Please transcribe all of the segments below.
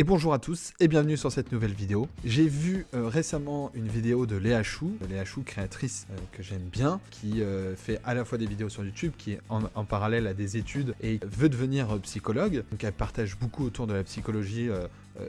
Et bonjour à tous et bienvenue sur cette nouvelle vidéo. J'ai vu euh, récemment une vidéo de Léa Chou, Léa Chou créatrice euh, que j'aime bien, qui euh, fait à la fois des vidéos sur YouTube, qui est en, en parallèle à des études et veut devenir psychologue. Donc elle partage beaucoup autour de la psychologie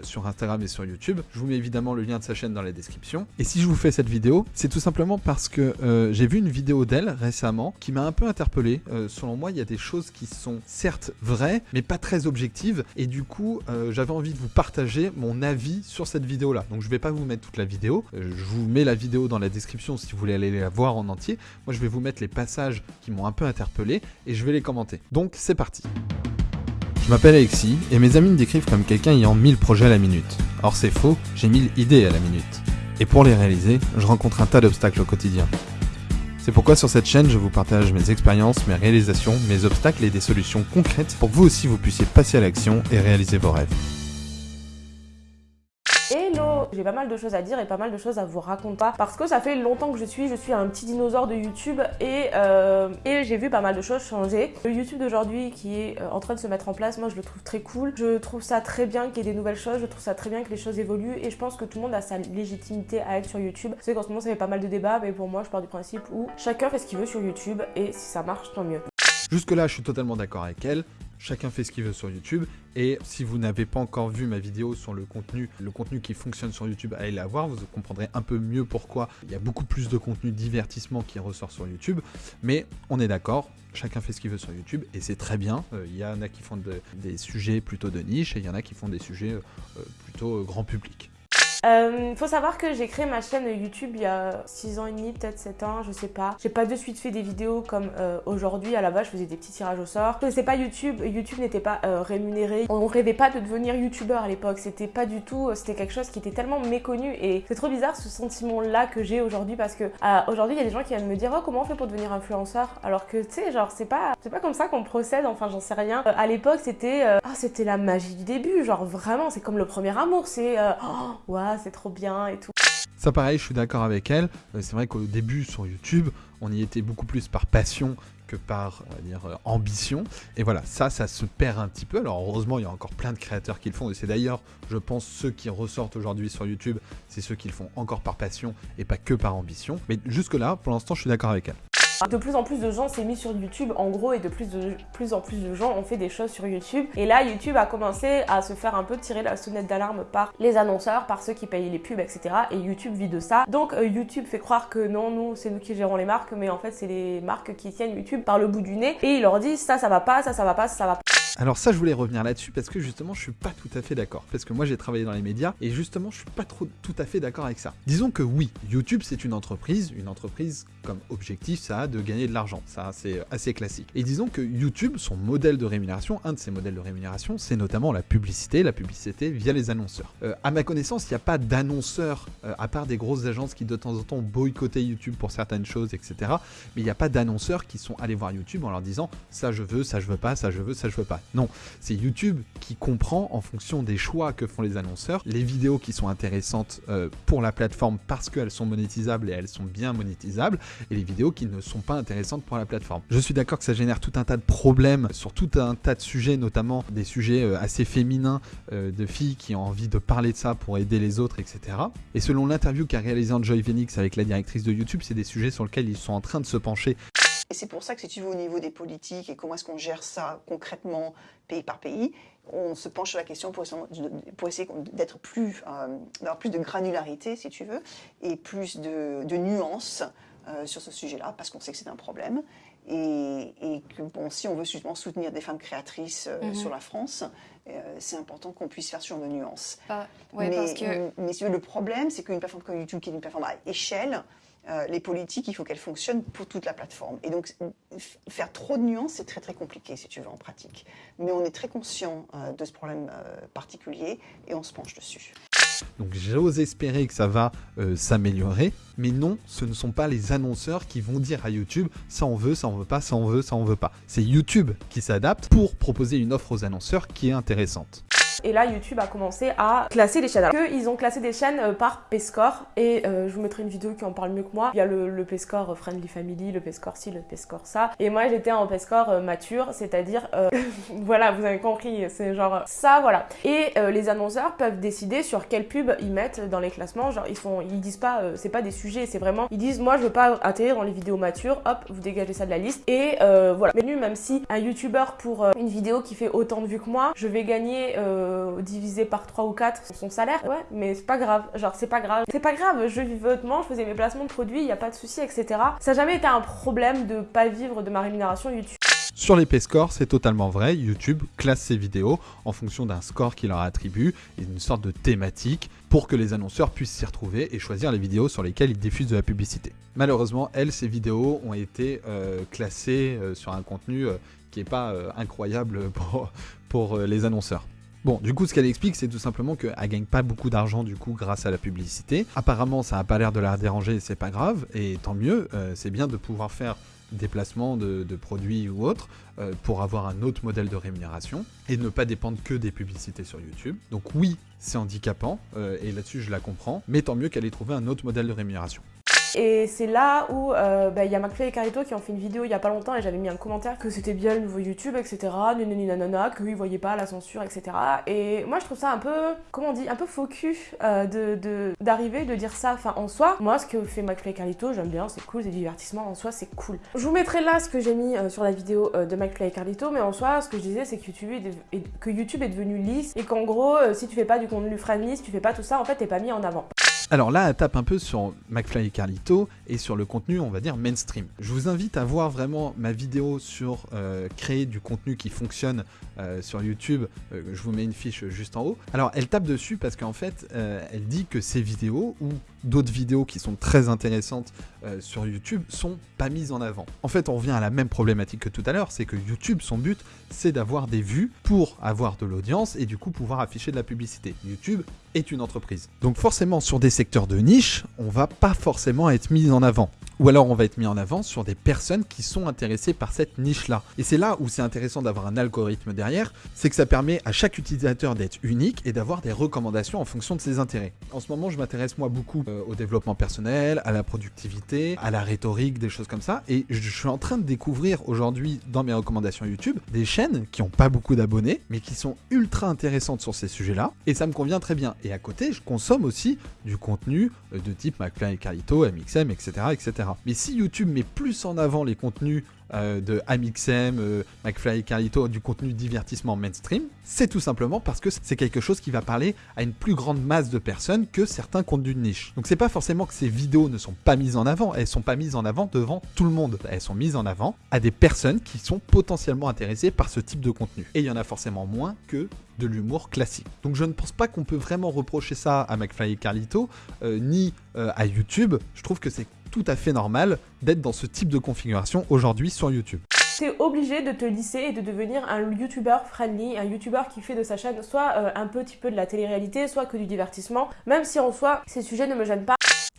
sur Instagram et sur YouTube. Je vous mets évidemment le lien de sa chaîne dans la description. Et si je vous fais cette vidéo, c'est tout simplement parce que j'ai vu une vidéo d'elle récemment qui m'a un peu interpellé. selon moi, il y a des choses qui sont certes vraies, mais pas très objectives. Et du coup, j'avais envie de vous partager mon avis sur cette vidéo là. Donc je vais pas vous mettre toute la vidéo, euh, je vous mets la vidéo dans la description si vous voulez aller la voir en entier. Moi je vais vous mettre les passages qui m'ont un peu interpellé et je vais les commenter. Donc c'est parti. Je m'appelle Alexis et mes amis me décrivent comme quelqu'un ayant 1000 projets à la minute. Or c'est faux, j'ai 1000 idées à la minute. Et pour les réaliser, je rencontre un tas d'obstacles au quotidien. C'est pourquoi sur cette chaîne, je vous partage mes expériences, mes réalisations, mes obstacles et des solutions concrètes pour que vous aussi vous puissiez passer à l'action et réaliser vos rêves. J'ai pas mal de choses à dire et pas mal de choses à vous raconter parce que ça fait longtemps que je suis, je suis un petit dinosaure de YouTube et, euh, et j'ai vu pas mal de choses changer. Le YouTube d'aujourd'hui qui est euh, en train de se mettre en place, moi je le trouve très cool. Je trouve ça très bien qu'il y ait des nouvelles choses, je trouve ça très bien que les choses évoluent et je pense que tout le monde a sa légitimité à être sur YouTube. C'est qu'en ce moment ça fait pas mal de débats mais pour moi je pars du principe où chacun fait ce qu'il veut sur YouTube et si ça marche tant mieux. Jusque là je suis totalement d'accord avec elle chacun fait ce qu'il veut sur YouTube. Et si vous n'avez pas encore vu ma vidéo sur le contenu, le contenu qui fonctionne sur YouTube, allez la voir, vous comprendrez un peu mieux pourquoi il y a beaucoup plus de contenu divertissement qui ressort sur YouTube. Mais on est d'accord, chacun fait ce qu'il veut sur YouTube et c'est très bien. Euh, il y en a qui font des sujets plutôt de niche et il y en a qui font des sujets euh, plutôt grand public. Euh, faut savoir que j'ai créé ma chaîne YouTube il y a 6 ans et demi, peut-être 7 ans, je sais pas. J'ai pas de suite fait des vidéos comme euh, aujourd'hui. À la base, je faisais des petits tirages au sort. Je pas YouTube. YouTube n'était pas euh, rémunéré. On rêvait pas de devenir youtubeur à l'époque. C'était pas du tout. C'était quelque chose qui était tellement méconnu. Et c'est trop bizarre ce sentiment-là que j'ai aujourd'hui parce que aujourd'hui, il y a des gens qui viennent me dire Oh, comment on fait pour devenir influenceur? Alors que tu sais, genre, c'est pas, c'est pas comme ça qu'on procède. Enfin, j'en sais rien. à l'époque, c'était oh, c'était la magie du début. Genre, vraiment, c'est comme le premier amour. C'est oh, c'est trop bien et tout. Ça pareil, je suis d'accord avec elle. Euh, c'est vrai qu'au début sur YouTube, on y était beaucoup plus par passion que par, euh, ambition. Et voilà, ça, ça se perd un petit peu. Alors heureusement, il y a encore plein de créateurs qui le font. Et c'est d'ailleurs, je pense, ceux qui ressortent aujourd'hui sur YouTube, c'est ceux qui le font encore par passion et pas que par ambition. Mais jusque-là, pour l'instant, je suis d'accord avec elle. De plus en plus de gens s'est mis sur YouTube en gros et de plus, en plus de gens ont fait des choses sur YouTube. Et là, YouTube a commencé à se faire un peu tirer la sonnette d'alarme par les annonceurs, par ceux qui payent les pubs, etc. Et YouTube vit de ça. Donc euh, YouTube fait croire que non, nous, c'est nous qui gérons les marques, mais en fait, c'est les marques qui tiennent YouTube par le bout du nez. Et ils leur disent ça, ça va pas, ça, ça va pas, ça, ça va pas. Alors ça, je voulais revenir là-dessus parce que justement, je suis pas tout à fait d'accord. Parce que moi, j'ai travaillé dans les médias et justement, je suis pas trop tout à fait d'accord avec ça. Disons que oui, YouTube, c'est une entreprise. Une entreprise, comme objectif, ça a de gagner de l'argent. Ça, c'est assez classique. Et disons que YouTube, son modèle de rémunération, un de ses modèles de rémunération, c'est notamment la publicité, la publicité via les annonceurs. Euh, à ma connaissance, il n'y a pas d'annonceurs, euh, à part des grosses agences qui de temps en temps boycottaient YouTube pour certaines choses, etc. Mais il n'y a pas d'annonceurs qui sont allés voir YouTube en leur disant ça je veux, ça je veux pas, ça je veux, ça je veux pas. Non, c'est YouTube qui comprend en fonction des choix que font les annonceurs, les vidéos qui sont intéressantes euh, pour la plateforme parce qu'elles sont monétisables et elles sont bien monétisables, et les vidéos qui ne sont pas intéressantes pour la plateforme. Je suis d'accord que ça génère tout un tas de problèmes sur tout un tas de sujets, notamment des sujets euh, assez féminins euh, de filles qui ont envie de parler de ça pour aider les autres, etc. Et selon l'interview qu'a réalisé Enjoy Phoenix avec la directrice de YouTube, c'est des sujets sur lesquels ils sont en train de se pencher et c'est pour ça que si tu veux au niveau des politiques et comment est-ce qu'on gère ça concrètement pays par pays, on se penche sur la question pour, essayer d'être plus, euh, d'avoir plus de granularité si tu veux, et plus de, nuances euh, sur ce sujet-là, parce qu'on sait que c'est un problème. Et, que bon, si on veut justement soutenir des femmes créatrices euh, mhm. sur la France, c'est important qu'on puisse faire sur de nuances. mais, parce que... mais le problème, c'est qu'une plateforme comme YouTube, qui est une plateforme à échelle, euh, les politiques, il faut qu'elles fonctionnent pour toute la plateforme. Et donc, faire trop de nuances, c'est très très compliqué, si tu veux, en pratique. Mais on est très conscient euh, de ce problème euh, particulier et on se penche dessus. Donc j'ose espérer que ça va s'améliorer, mais non, ce ne sont pas les annonceurs qui vont dire à YouTube ça on veut, ça on veut pas, ça on veut, ça on veut pas. C'est YouTube qui s'adapte pour proposer une offre aux annonceurs qui est intéressante. Et là, YouTube a commencé à classer les chaînes. Alors ils ont classé des chaînes euh, par P-score et euh, je vous mettrai une vidéo qui en parle mieux que moi. Il y a le, le P-score Friendly Family, le P-score ci, le P-score ça. Et moi, j'étais en P-score mature, c'est-à-dire, voilà, vous avez compris, c'est genre ça, voilà. Et les annonceurs peuvent décider sur quelle pub ils mettent dans les classements. Genre, ils font, ils disent pas, c'est pas des sujets, c'est vraiment, ils disent, moi, je veux pas atterrir dans les vidéos matures, hop, vous dégagez ça de la liste. Et voilà. Mais même si un YouTuber pour une vidéo qui fait autant de vues que moi, je vais gagner euh, divisé par 3 ou 4 son salaire. Ouais, mais c'est pas grave. Genre, c'est pas grave. C'est pas grave, je vivais hautement, je faisais mes placements de produits, il a pas de souci, etc. Ça n'a jamais été un problème de pas vivre de ma rémunération YouTube. Sur les P-scores, c'est totalement vrai. YouTube classe ses vidéos en fonction d'un score qu'il leur attribue et d'une sorte de thématique pour que les annonceurs puissent s'y retrouver et choisir les vidéos sur lesquelles ils diffusent de la publicité. Malheureusement, elles, ces vidéos ont été euh, classées euh, sur un contenu qui n'est pas incroyable pour, pour les annonceurs. Bon, du coup, ce qu'elle explique, c'est tout simplement qu'elle gagne pas beaucoup d'argent du coup grâce à la publicité. Apparemment, ça n'a pas l'air de la déranger, c'est pas grave, et tant mieux. Euh, c'est bien de pouvoir faire des placements de, produits ou autres pour avoir un autre modèle de rémunération et ne pas dépendre que des publicités sur YouTube. Donc oui, c'est handicapant et là-dessus je la comprends, mais tant mieux qu'elle ait trouvé un autre modèle de rémunération. Et c'est là où euh, bah, il y a McFly et Carito qui ont fait une vidéo il y a pas longtemps et j'avais mis un commentaire que c'était bien le nouveau YouTube, etc. Nanani nanana, qu'ils voyaient pas la censure, etc. Et moi je trouve ça un peu, comment on dit, un peu faux cul euh, de d'arriver de, dire ça. Enfin en soi, moi ce que fait McFly et Carito, j'aime bien, c'est cool, c'est divertissement, en soi c'est cool. Je vous mettrai là ce que j'ai mis euh, sur la vidéo de McFly et Carlito, mais en soi ce que je disais c'est que YouTube est, que YouTube est devenu lisse et qu'en gros si tu fais pas du contenu friendly, si tu fais pas tout ça, en fait t'es pas mis en avant. Alors là, elle tape un peu sur McFly et Carlito et sur le contenu, on va dire, mainstream. Je vous invite à voir vraiment ma vidéo sur euh, créer du contenu qui fonctionne euh, sur YouTube. Euh, je vous mets une fiche juste en haut. Alors, elle tape dessus parce qu'en fait, elle dit que ces vidéos ou d'autres vidéos qui sont très intéressantes sur YouTube sont pas mises en avant. En fait, on revient à la même problématique que tout à l'heure, c'est que YouTube, son but, c'est d'avoir des vues pour avoir de l'audience et du coup pouvoir afficher de la publicité. YouTube est une entreprise. Donc forcément, sur des secteurs de niche, on va pas forcément être mis en avant. Ou alors on va être mis en avant sur des personnes qui sont intéressées par cette niche-là. Et c'est là où c'est intéressant d'avoir un algorithme derrière, c'est que ça permet à chaque utilisateur d'être unique et d'avoir des recommandations en fonction de ses intérêts. En ce moment, je m'intéresse moi beaucoup euh, au développement personnel, à la productivité, à la rhétorique, des choses comme ça. Et je suis en train de découvrir aujourd'hui dans mes recommandations YouTube des chaînes qui n'ont pas beaucoup d'abonnés, mais qui sont ultra intéressantes sur ces sujets-là. Et ça me convient très bien. Et à côté, je consomme aussi du contenu euh, de type McFly et Carlito, MXM, etc., etc. Mais si YouTube met plus en avant les contenus euh, de Amixem, euh, McFly et Carlito, du contenu divertissement mainstream, c'est tout simplement parce que c'est quelque chose qui va parler à une plus grande masse de personnes que certains contenus de niche. Donc c'est pas forcément que ces vidéos ne sont pas mises en avant, elles sont pas mises en avant devant tout le monde, elles sont mises en avant à des personnes qui sont potentiellement intéressées par ce type de contenu. Et il y en a forcément moins que de l'humour classique. Donc je ne pense pas qu'on peut vraiment reprocher ça à McFly et Carlito, euh, ni à YouTube. Je trouve que c'est tout à fait normal d'être dans ce type de configuration aujourd'hui sur YouTube. T'es obligé de te lisser et de devenir un YouTuber friendly, un YouTuber qui fait de sa chaîne soit euh, un petit peu de la télé-réalité, soit que du divertissement, même si en soi ces sujets ne me gênent pas.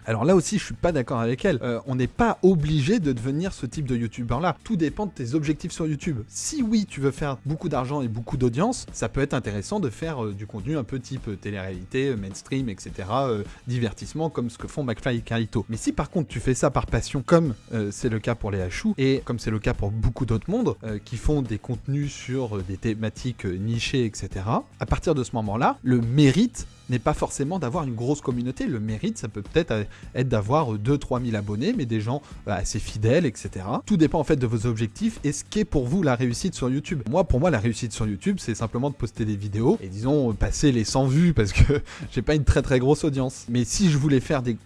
Alors là aussi, je suis pas d'accord avec elle. Euh, on n'est pas obligé de devenir ce type de youtubeur là. Tout dépend de tes objectifs sur YouTube. Si oui, tu veux faire beaucoup d'argent et beaucoup d'audience, ça peut être intéressant de faire euh, du contenu un peu type euh, télé-réalité, mainstream, etc. divertissement comme ce que font McFly et Carlito. Mais si par contre tu fais ça par passion, comme c'est le cas pour les Hachou et comme c'est le cas pour beaucoup d'autres mondes qui font des contenus sur des thématiques nichées, etc. À partir de ce moment-là, le mérite n'est pas forcément d'avoir une grosse communauté. Le mérite, ça peut peut-être être d'avoir 2-3 000 abonnés, mais des gens euh, assez fidèles, etc. Tout dépend en fait de vos objectifs et ce qu'est pour vous la réussite sur YouTube. Moi, pour moi, la réussite sur YouTube, c'est simplement de poster des vidéos et disons passer les 100 vues parce que j'ai pas une très très grosse audience. Mais si je voulais faire du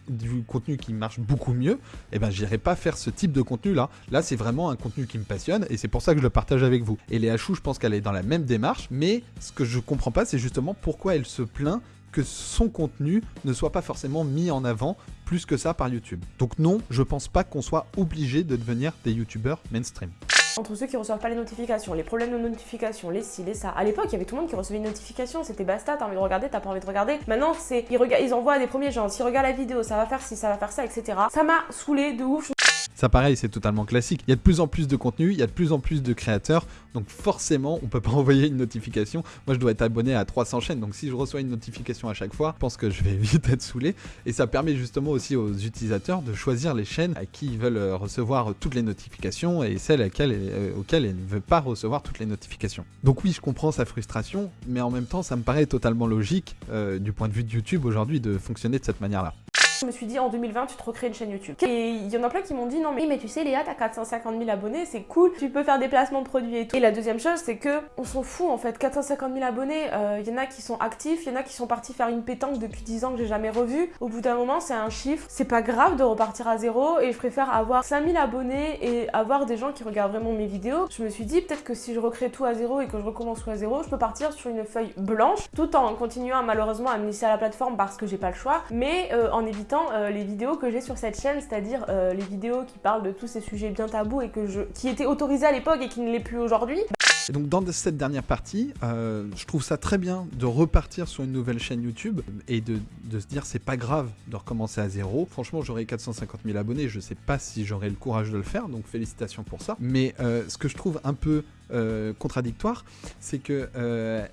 contenu qui marche beaucoup mieux, eh ben j'irais pas faire ce type de contenu là. Là, c'est vraiment un contenu qui me passionne et c'est pour ça que je le partage avec vous. Et les Hachou, je pense qu'elle est dans la même démarche, mais ce que je comprends pas, c'est justement pourquoi elle se plaint que son contenu ne soit pas forcément mis en avant plus que ça par YouTube. Donc non, je pense pas qu'on soit obligé de devenir des YouTubeurs mainstream entre ceux qui reçoivent pas les notifications, les problèmes de notification, les ci, les ça. À l'époque, il y avait tout le monde qui recevait une notification, c'était basta, t'as envie de regarder, t'as pas envie de regarder. Maintenant, c'est ils, ils envoient des premiers gens, s'ils regardent la vidéo, ça va faire ci, ça va faire ça, etc. Ça m'a saoulé de ouf. Ça pareil, c'est totalement classique. Il y a de plus en plus de contenu, il y a de plus en plus de créateurs, donc forcément, on peut pas envoyer une notification. Moi, je dois être abonné à 300 chaînes, donc si je reçois une notification à chaque fois, je pense que je vais vite être saoulé. Et ça permet justement aussi aux utilisateurs de choisir les chaînes à qui ils veulent euh, recevoir toutes les notifications et celles euh, auxquelles ils ne veulent pas recevoir toutes les notifications. Donc oui, je comprends sa frustration, mais en même temps, ça me paraît totalement logique euh, du point de vue de YouTube aujourd'hui de fonctionner de cette manière-là. Je me suis dit en 2020 tu te recrées une chaîne YouTube. Et il y en a plein qui m'ont dit non mais, mais tu sais Léa t'as 450 000 abonnés c'est cool, tu peux faire des placements de produits et tout. Et la deuxième chose c'est que on s'en fout en fait, 450 000 abonnés, il euh, y en a qui sont actifs, il y en a qui sont partis faire une pétanque depuis 10 ans que j'ai jamais revu. Au bout d'un moment c'est un chiffre, c'est pas grave de repartir à zéro et je préfère avoir 5000 abonnés et avoir des gens qui regardent vraiment mes vidéos. Je me suis dit peut-être que si je recrée tout à zéro et que je recommence tout à zéro, je peux partir sur une feuille blanche tout en continuant malheureusement à me laisser à la plateforme parce que j'ai pas le choix, mais euh, en évitant euh, les vidéos que j'ai sur cette chaîne, c'est-à-dire euh, les vidéos qui parlent de tous ces sujets bien tabous et que je, qui étaient autorisés à l'époque et qui ne l'est plus aujourd'hui. Donc dans cette dernière partie, euh, je trouve ça très bien de repartir sur une nouvelle chaîne YouTube et de, se dire c'est pas grave de recommencer à zéro. Franchement, j'aurais 450 000 abonnés, je sais pas si j'aurais le courage de le faire, donc félicitations pour ça. Mais ce que je trouve un peu euh, contradictoire, c'est que euh,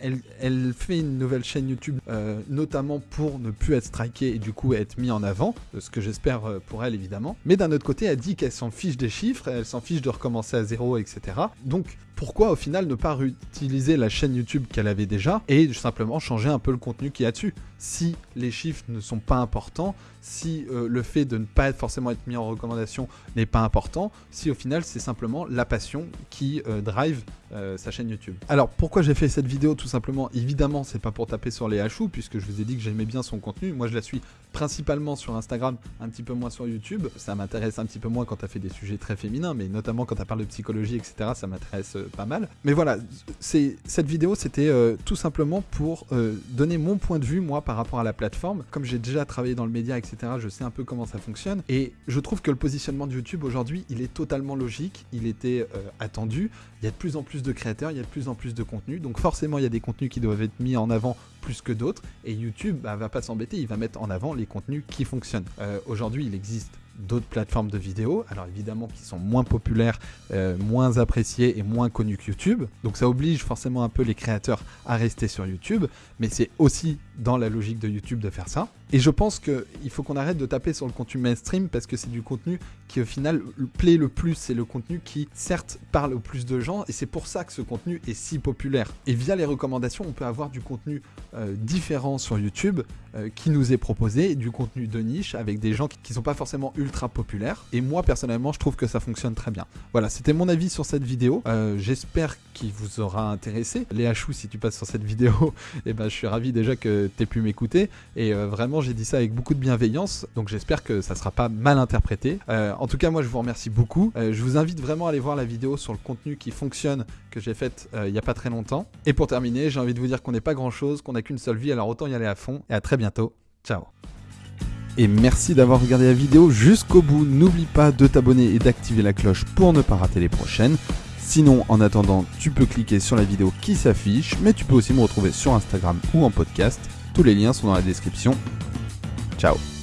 fait une nouvelle chaîne YouTube, euh, notamment pour ne plus être strikée et du coup être mis en avant, ce que j'espère pour elle évidemment. Mais d'un autre côté, elle dit qu'elle s'en fiche des chiffres, elle s'en fiche de recommencer à zéro, etc. Donc pourquoi au final ne pas réutiliser la chaîne YouTube qu'elle avait déjà et simplement changer un peu le contenu qu'il y a dessus Si les chiffres ne sont pas importants, si le fait de ne pas forcément être mis en recommandation n'est pas important, si au final c'est simplement la passion qui drive euh, sa chaîne YouTube. Alors pourquoi j'ai fait cette vidéo Tout simplement, évidemment, c'est pas pour taper sur les hachous, puisque je vous ai dit que j'aimais bien son contenu. Moi, je la suis principalement sur Instagram, un petit peu moins sur YouTube. Ça m'intéresse un petit peu moins quand tu as fait des sujets très féminins, mais notamment quand tu parles de psychologie, etc. Ça m'intéresse euh, pas mal. Mais voilà, cette vidéo, c'était euh, tout simplement pour donner mon point de vue, moi, par rapport à la plateforme. Comme j'ai déjà travaillé dans le média, etc., je sais un peu comment ça fonctionne. Et je trouve que le positionnement de YouTube aujourd'hui, il est totalement logique. Il était attendu. Il y a de plus en plus de créateurs, il y a de plus en plus de contenus. Donc forcément, il y a des contenus qui doivent être mis en avant plus que d'autres. Et YouTube bah, va pas s'embêter, il va mettre en avant les contenus qui fonctionnent. Euh, aujourd'hui, il existe d'autres plateformes de vidéos, alors évidemment qui sont moins populaires, euh, moins appréciées et moins connues que YouTube. Donc ça oblige forcément un peu les créateurs à rester sur YouTube, mais c'est aussi dans la logique de YouTube de faire ça. Et je pense qu'il faut qu'on arrête de taper sur le contenu mainstream parce que c'est du contenu qui au final plaît le plus. C'est le contenu qui certes parle au plus de gens et c'est pour ça que ce contenu est si populaire. Et via les recommandations, on peut avoir du contenu euh, différent sur YouTube euh, qui nous est proposé, du contenu de niche avec des gens qui ne sont pas forcément ultra populaires. Et moi personnellement, je trouve que ça fonctionne très bien. Voilà, c'était mon avis sur cette vidéo. Euh, j'espère qu'il vous aura intéressé. Léa Chou, si tu passes sur cette vidéo, eh ben, je suis ravi déjà que tu aies pu m'écouter. Et vraiment, j'ai dit ça avec beaucoup de bienveillance, donc j'espère que ça sera pas mal interprété. Euh, en tout cas, moi je vous remercie beaucoup. Euh, je vous invite vraiment à aller voir la vidéo sur le contenu qui fonctionne que j'ai faite euh, il n'y a pas très longtemps. Et pour terminer, j'ai envie de vous dire qu'on n'est pas grand chose, qu'on n'a qu'une seule vie, alors autant y aller à fond. Et à très bientôt. Ciao et merci d'avoir regardé la vidéo jusqu'au bout. N'oublie pas de t'abonner et d'activer la cloche pour ne pas rater les prochaines. Sinon, en attendant, tu peux cliquer sur la vidéo qui s'affiche, mais tu peux aussi me retrouver sur Instagram ou en podcast. Tous les liens sont dans la description. Ciao